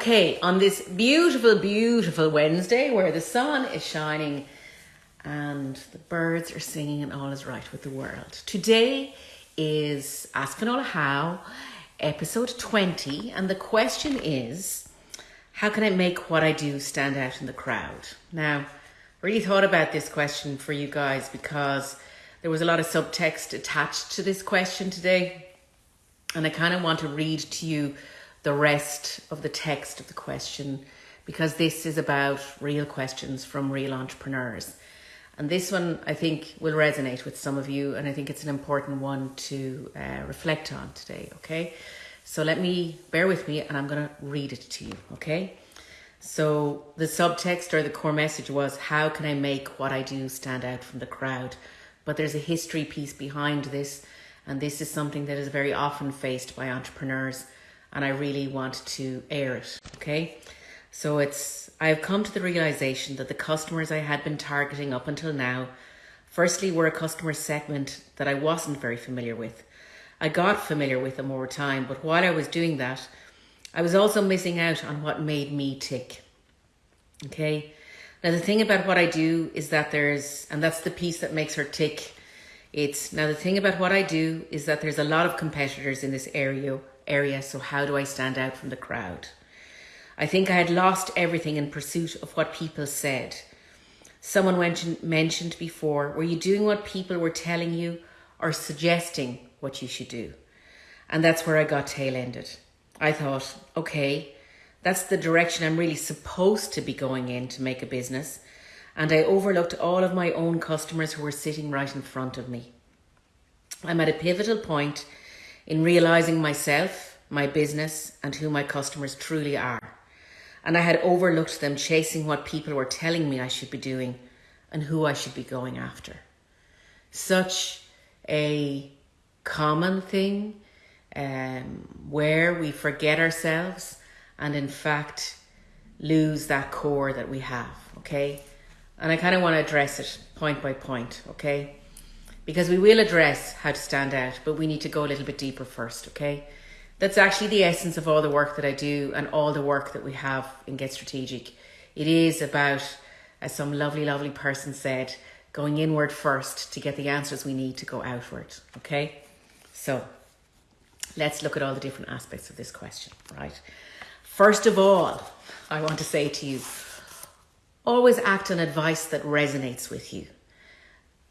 Okay, on this beautiful, beautiful Wednesday where the sun is shining and the birds are singing and all is right with the world. Today is Ask Finola How, episode 20, and the question is How can I make what I do stand out in the crowd? Now, I really thought about this question for you guys because there was a lot of subtext attached to this question today, and I kind of want to read to you the rest of the text of the question because this is about real questions from real entrepreneurs. And this one, I think, will resonate with some of you, and I think it's an important one to uh, reflect on today, okay? So let me bear with me and I'm going to read it to you, okay? So the subtext or the core message was how can I make what I do stand out from the crowd? But there's a history piece behind this, and this is something that is very often faced by entrepreneurs and I really want to air it. Okay. So it's, I've come to the realization that the customers I had been targeting up until now, firstly, were a customer segment that I wasn't very familiar with. I got familiar with them over time, but while I was doing that, I was also missing out on what made me tick. Okay. Now, the thing about what I do is that there's, and that's the piece that makes her tick. It's now the thing about what I do is that there's a lot of competitors in this area area, so how do I stand out from the crowd? I think I had lost everything in pursuit of what people said. Someone mentioned, mentioned before, were you doing what people were telling you or suggesting what you should do? And that's where I got tail ended. I thought, okay, that's the direction I'm really supposed to be going in to make a business. And I overlooked all of my own customers who were sitting right in front of me. I'm at a pivotal point in realizing myself, my business, and who my customers truly are. And I had overlooked them chasing what people were telling me I should be doing and who I should be going after. Such a common thing um, where we forget ourselves and, in fact, lose that core that we have, okay? And I kind of want to address it point by point, okay? Because we will address how to stand out, but we need to go a little bit deeper first, okay? That's actually the essence of all the work that I do and all the work that we have in Get Strategic. It is about, as some lovely, lovely person said, going inward first to get the answers we need to go outward, okay? So let's look at all the different aspects of this question, right? First of all, I want to say to you, always act on advice that resonates with you.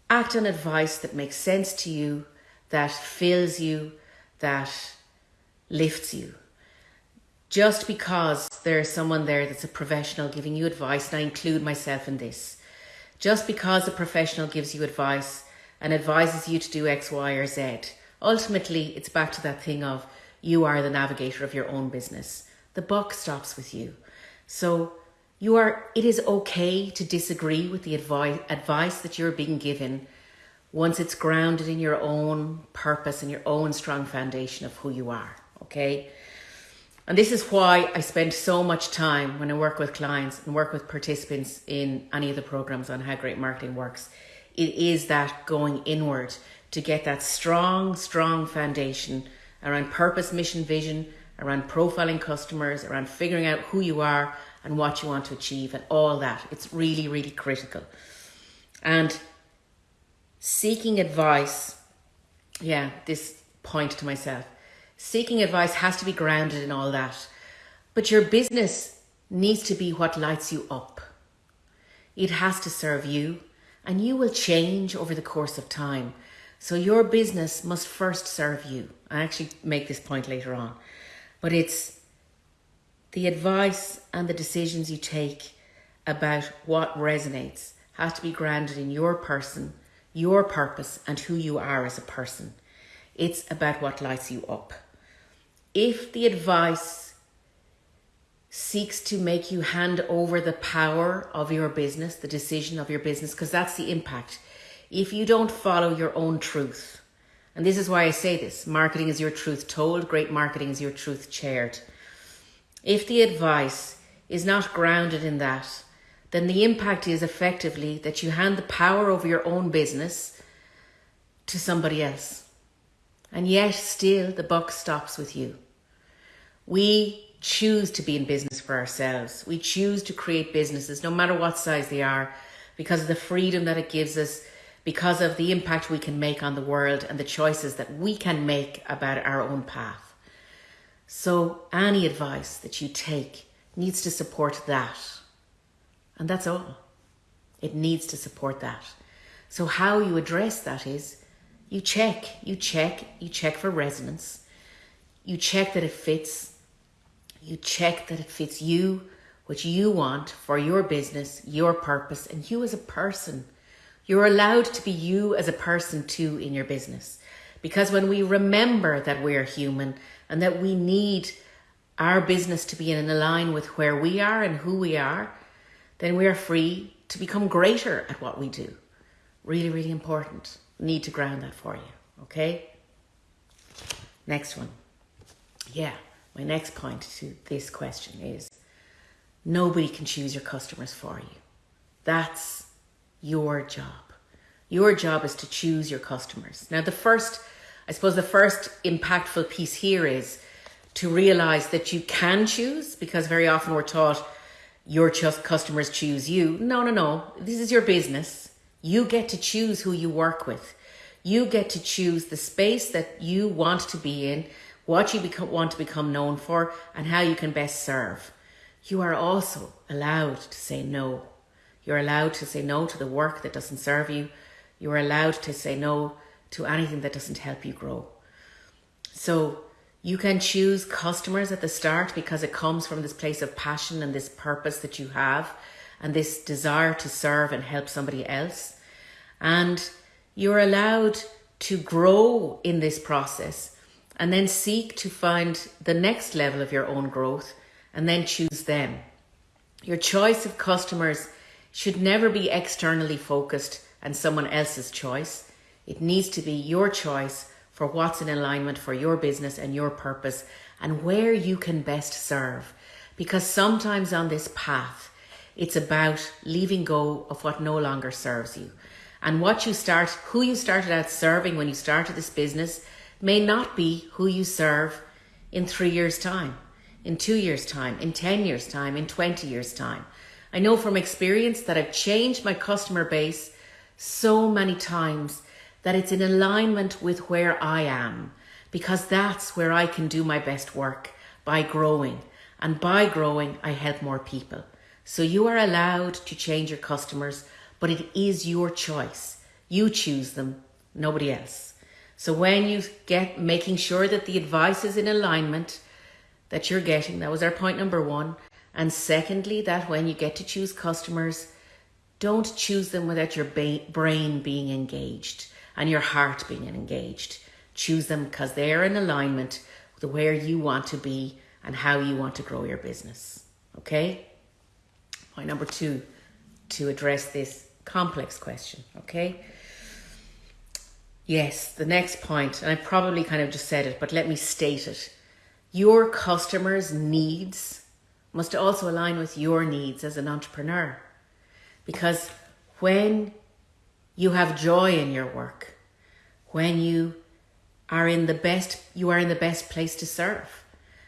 Act on advice that makes sense to you, that fills you, that lifts you. Just because there's someone there that's a professional giving you advice, and I include myself in this, just because a professional gives you advice and advises you to do X, Y, or Z, ultimately it's back to that thing of you are the navigator of your own business. The buck stops with you. So you are, it is okay to disagree with the advice, advice that you're being given once it's grounded in your own purpose and your own strong foundation of who you are. Okay. And this is why I spend so much time when I work with clients and work with participants in any of the programs on how great marketing works. It is that going inward to get that strong, strong foundation around purpose, mission, vision, around profiling customers, around figuring out who you are and what you want to achieve and all that. It's really, really critical. And seeking advice, yeah, this point to myself, seeking advice has to be grounded in all that. But your business needs to be what lights you up. It has to serve you, and you will change over the course of time. So your business must first serve you. I actually make this point later on. But it's the advice and the decisions you take about what resonates has to be grounded in your person, your purpose, and who you are as a person. It's about what lights you up. If the advice seeks to make you hand over the power of your business, the decision of your business, because that's the impact. If you don't follow your own truth, and this is why I say this marketing is your truth told, great marketing is your truth shared. If the advice is not grounded in that, then the impact is effectively that you hand the power over your own business to somebody else. And yet, still, the buck stops with you. We choose to be in business for ourselves. We choose to create businesses, no matter what size they are, because of the freedom that it gives us, because of the impact we can make on the world and the choices that we can make about our own path. So, any advice that you take needs to support that. And that's all. It needs to support that. So, how you address that is you check, you check, you check for resonance, you check that it fits, you check that it fits you, what you want for your business, your purpose, and you as a person. You're allowed to be you as a person too in your business. Because when we remember that we're human and that we need our business to be in line with where we are and who we are, then we are free to become greater at what we do. Really, really important. Need to ground that for you. Okay? Next one. Yeah, my next point to this question is nobody can choose your customers for you. That's your job. Your job is to choose your customers. Now, the first, I suppose, the first impactful piece here is to realize that you can choose because very often we're taught your customers choose you. No, no, no. This is your business. You get to choose who you work with. You get to choose the space that you want to be in, what you want to become known for, and how you can best serve. You are also allowed to say no. You're allowed to say no to the work that doesn't serve you. You're allowed to say no to anything that doesn't help you grow. So you can choose customers at the start because it comes from this place of passion and this purpose that you have and this desire to serve and help somebody else. And you're allowed to grow in this process and then seek to find the next level of your own growth and then choose them. Your choice of customers should never be externally focused and someone else's choice. It needs to be your choice for what's in alignment for your business and your purpose and where you can best serve. Because sometimes on this path, it's about leaving go of what no longer serves you. And what you start, who you started out serving when you started this business may not be who you serve in three years' time, in two years' time, in 10 years' time, in 20 years' time. I know from experience that I've changed my customer base so many times that it's in alignment with where I am, because that's where I can do my best work by growing. And by growing, I help more people. So you are allowed to change your customers, but it is your choice. You choose them, nobody else. So when you get making sure that the advice is in alignment that you're getting, that was our point number one. And secondly, that when you get to choose customers, don't choose them without your brain being engaged and your heart being engaged. Choose them because they're in alignment with where you want to be and how you want to grow your business. Okay? Point number two to address this complex question. Okay? Yes, the next point, and I probably kind of just said it, but let me state it. Your customers' needs must also align with your needs as an entrepreneur. Because when you have joy in your work, when you are in the best, you are in the best place to serve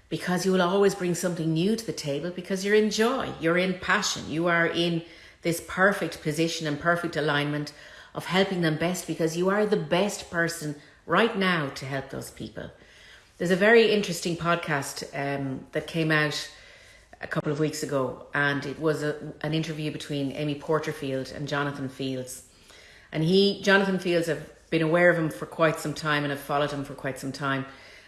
because you will always bring something new to the table because you're in joy, you're in passion, you are in this perfect position and perfect alignment of helping them best because you are the best person right now to help those people. There's a very interesting podcast um, that came out a couple of weeks ago, and it was a, an interview between Amy Porterfield and Jonathan Fields. And he, Jonathan Fields, have been aware of him for quite some time and have followed him for quite some time.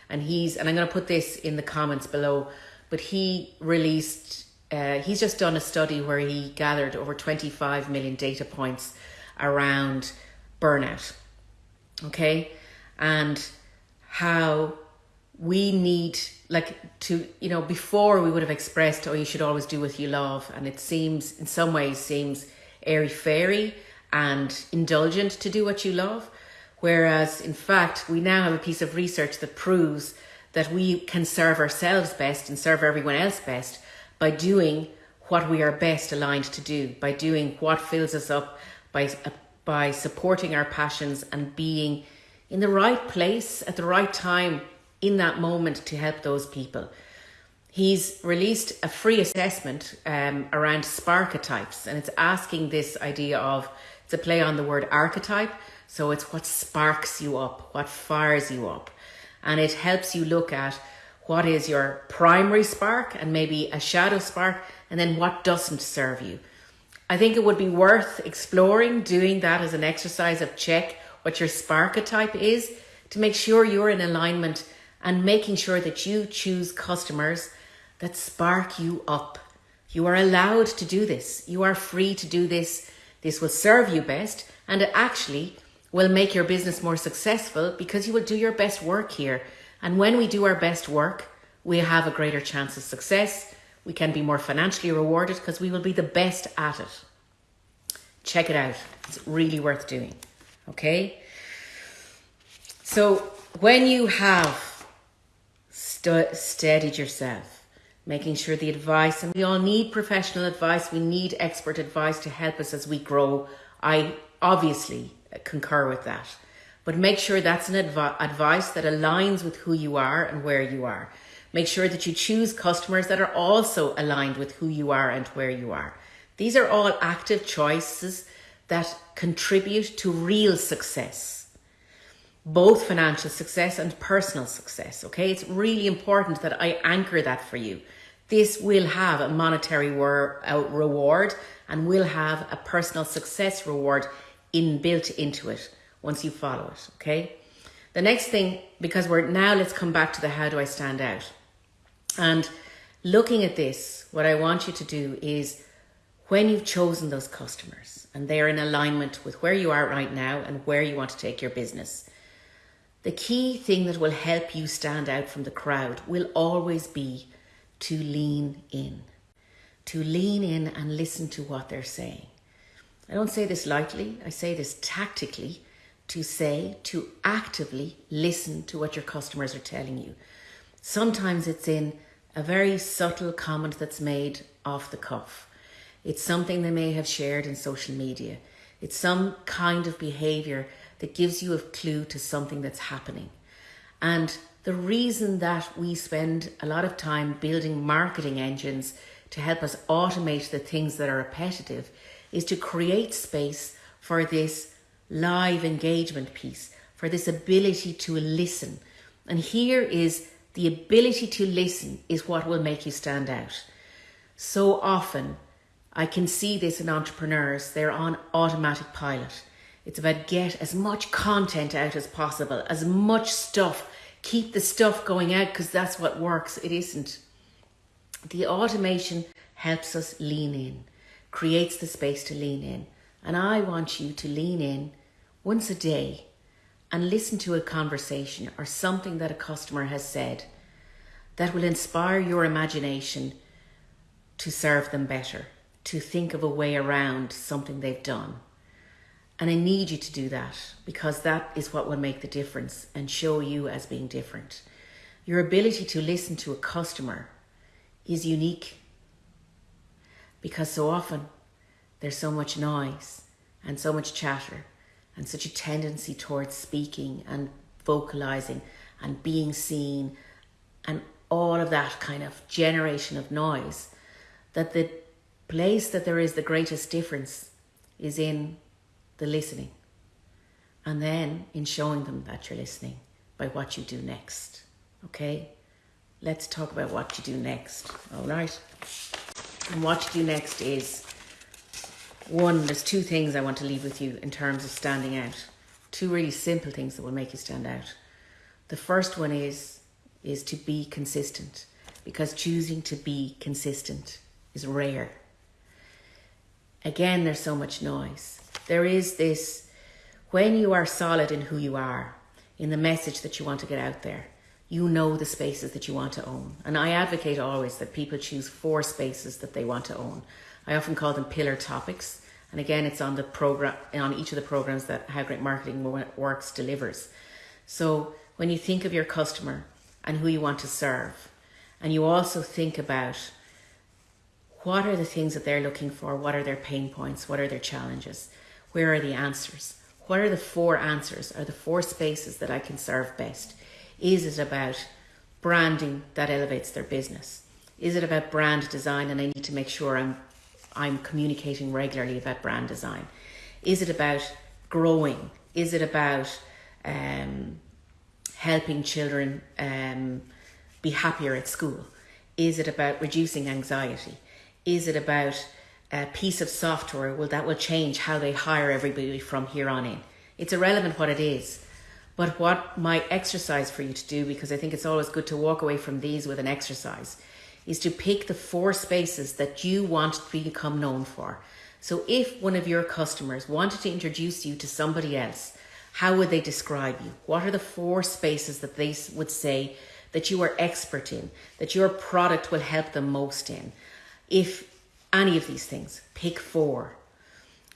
And he's, and I'm going to put this in the comments below, but he released, uh, he's just done a study where he gathered over 25 million data points around burnout. Okay. And how we need like to you know before we would have expressed oh you should always do what you love and it seems in some ways seems airy fairy and indulgent to do what you love whereas in fact we now have a piece of research that proves that we can serve ourselves best and serve everyone else best by doing what we are best aligned to do by doing what fills us up by by supporting our passions and being in the right place at the right time in that moment to help those people. he's released a free assessment um, around sparketypes, and it's asking this idea of it's a play on the word archetype. So it's what sparks you up, what fires you up, and it helps you look at what is your primary spark and maybe a shadow spark, and then what doesn't serve you. I think it would be worth exploring doing that as an exercise of check what your sparketype is to make sure you're in alignment and making sure that you choose customers that spark you up. You are allowed to do this. You are free to do this. This will serve you best and it actually will make your business more successful because you will do your best work here. And when we do our best work, we have a greater chance of success. We can be more financially rewarded because we will be the best at it. Check it out. It's really worth doing. Okay? So, when you have st- steadied yourself, making sure the advice, and we all need professional advice, we need expert advice to help us as we grow. I obviously concur with that. But make sure that's an adv- advice that aligns with who you are and where you are. Make sure that you choose customers that are also aligned with who you are and where you are. These are all active choices that contribute to real success, both financial success and personal success. Okay, it's really important that I anchor that for you. This will have a monetary uh, reward and will have a personal success reward inbuilt into it once you follow it. Okay. The next thing, because we're now, let's come back to the how do I stand out. And looking at this, what I want you to do is when you've chosen those customers and they're in alignment with where you are right now and where you want to take your business, the key thing that will help you stand out from the crowd will always be to lean in. To lean in and listen to what they're saying. I don't say this lightly, I say this tactically to say, to actively listen to what your customers are telling you. Sometimes it's in a very subtle comment that's made off the cuff. It's something they may have shared in social media. It's some kind of behavior that gives you a clue to something that's happening. And the reason that we spend a lot of time building marketing engines to help us automate the things that are repetitive is to create space for this live engagement piece, for this ability to listen. And here is the ability to listen is what will make you stand out. So often, I can see this in entrepreneurs, they're on automatic pilot. It's about get as much content out as possible, as much stuff. Keep the stuff going out because that's what works. It isn't. The automation helps us lean in, creates the space to lean in. And I want you to lean in once a day and listen to a conversation or something that a customer has said that will inspire your imagination to serve them better, to think of a way around something they've done. And I need you to do that because that is what will make the difference and show you as being different. Your ability to listen to a customer is unique because so often there's so much noise and so much chatter and such a tendency towards speaking and vocalizing and being seen and all of that kind of generation of noise that the place that there is the greatest difference is in the listening. And then in showing them that you're listening by what you do next. Okay? Let's talk about what you do next. All right and what you do next is one, there's two things I want to leave with you in terms of standing out. Two really simple things that will make you stand out. The first one is is to be consistent because choosing to be consistent is rare. Again, there's so much noise. There is this when you are solid in who you are, in the message that you want to get out there, you know the spaces that you want to own. And I advocate always that people choose four spaces that they want to own. I often call them pillar topics. And again, it's on the program, on each of the programs that How Great Marketing Works delivers. So when you think of your customer and who you want to serve, and you also think about what are the things that they're looking for, what are their pain points, what are their challenges, where are the answers, what are the four answers, are the four spaces that I can serve best? Is it about branding that elevates their business? Is it about brand design and I need to make sure I'm I'm communicating regularly about brand design? Is it about growing? Is it about um, helping children um, be happier at school? Is it about reducing anxiety? Is it about a piece of software well, that will change how they hire everybody from here on in? It's irrelevant what it is. But what my exercise for you to do, because I think it's always good to walk away from these with an exercise, is to pick the four spaces that you want to become known for. So if one of your customers wanted to introduce you to somebody else, how would they describe you? What are the four spaces that they would say that you are expert in, that your product will help them most in? If any of these things, pick four.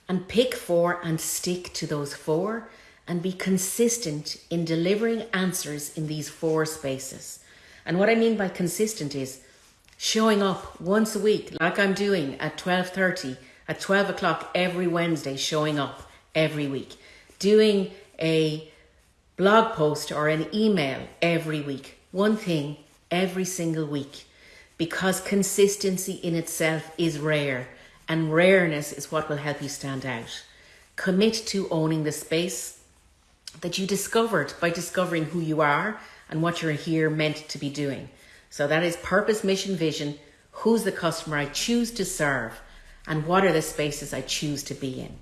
And pick four and stick to those four and be consistent in delivering answers in these four spaces. And what I mean by consistent is showing up once a week, like I'm doing at 12.30, at 12 o'clock every Wednesday, showing up every week, doing a blog post or an email every week, one thing every single week, because consistency in itself is rare and rareness is what will help you stand out. Commit to owning the space that you discovered by discovering who you are and what you're here meant to be doing. So that is purpose, mission, vision. Who's the customer I choose to serve? And what are the spaces I choose to be in?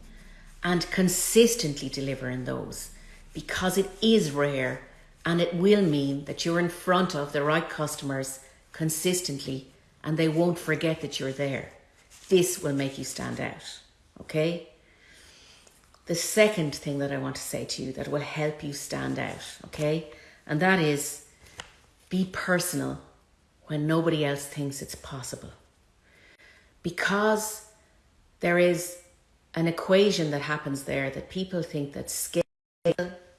And consistently deliver in those because it is rare and it will mean that you're in front of the right customers consistently and they won't forget that you're there. This will make you stand out. Okay? The second thing that I want to say to you that will help you stand out, okay? And that is be personal when nobody else thinks it's possible. Because there is an equation that happens there that people think that scale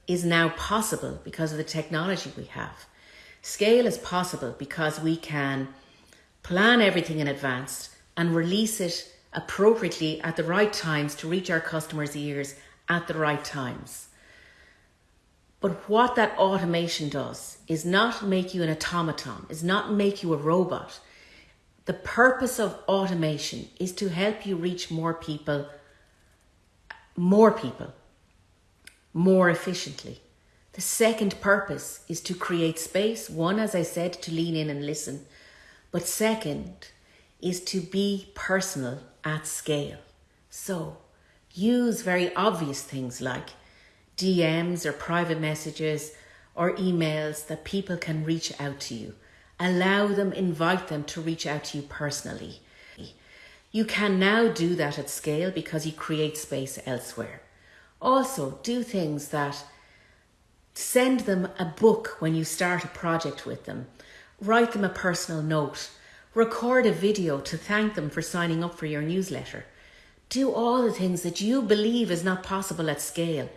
is now possible because of the technology we have. Scale is possible because we can plan everything in advance and release it appropriately at the right times to reach our customers' ears at the right times. But what that automation does is not make you an automaton, is not make you a robot. The purpose of automation is to help you reach more people, more people, more efficiently. The second purpose is to create space. One, as I said, to lean in and listen. But second is to be personal at scale. So use very obvious things like DMs or private messages or emails that people can reach out to you. Allow them, invite them to reach out to you personally. You can now do that at scale because you create space elsewhere. Also, do things that send them a book when you start a project with them. Write them a personal note. Record a video to thank them for signing up for your newsletter. Do all the things that you believe is not possible at scale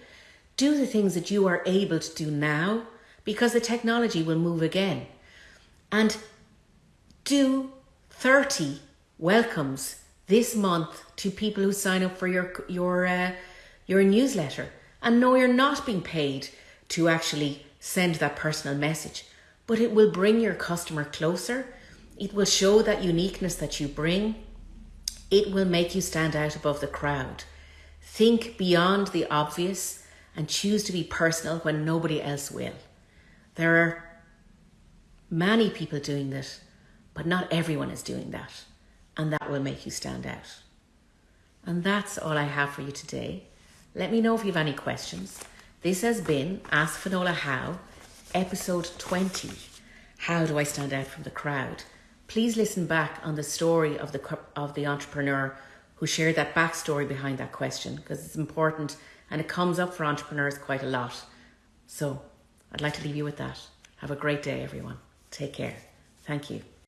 do the things that you are able to do now because the technology will move again. And do 30 welcomes this month to people who sign up for your your uh, your newsletter and know you're not being paid to actually send that personal message but it will bring your customer closer it will show that uniqueness that you bring it will make you stand out above the crowd think beyond the obvious and choose to be personal when nobody else will. There are many people doing this, but not everyone is doing that. And that will make you stand out. And that's all I have for you today. Let me know if you have any questions. This has been Ask Finola How, episode 20. How do I stand out from the crowd? Please listen back on the story of the, of the entrepreneur who shared that backstory behind that question because it's important and it comes up for entrepreneurs quite a lot. So I'd like to leave you with that. Have a great day, everyone. Take care. Thank you.